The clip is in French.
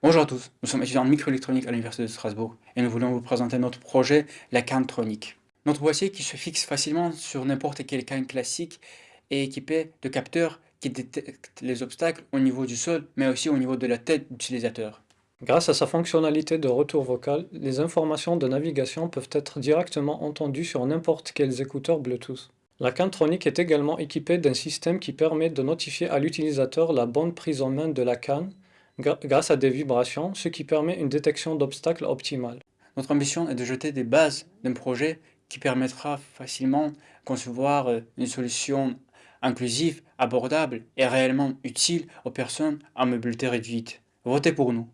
Bonjour à tous, nous sommes étudiants en microélectronique à l'Université de Strasbourg et nous voulons vous présenter notre projet, la Cantronique. Notre boîtier qui se fixe facilement sur n'importe quel canne classique est équipé de capteurs qui détectent les obstacles au niveau du sol mais aussi au niveau de la tête d'utilisateur. Grâce à sa fonctionnalité de retour vocal, les informations de navigation peuvent être directement entendues sur n'importe quels écouteurs Bluetooth. La Cantronique est également équipée d'un système qui permet de notifier à l'utilisateur la bonne prise en main de la canne grâce à des vibrations, ce qui permet une détection d'obstacles optimale. Notre ambition est de jeter des bases d'un projet qui permettra facilement de concevoir euh, une solution inclusive, abordable et réellement utile aux personnes à mobilité réduite. Votez pour nous.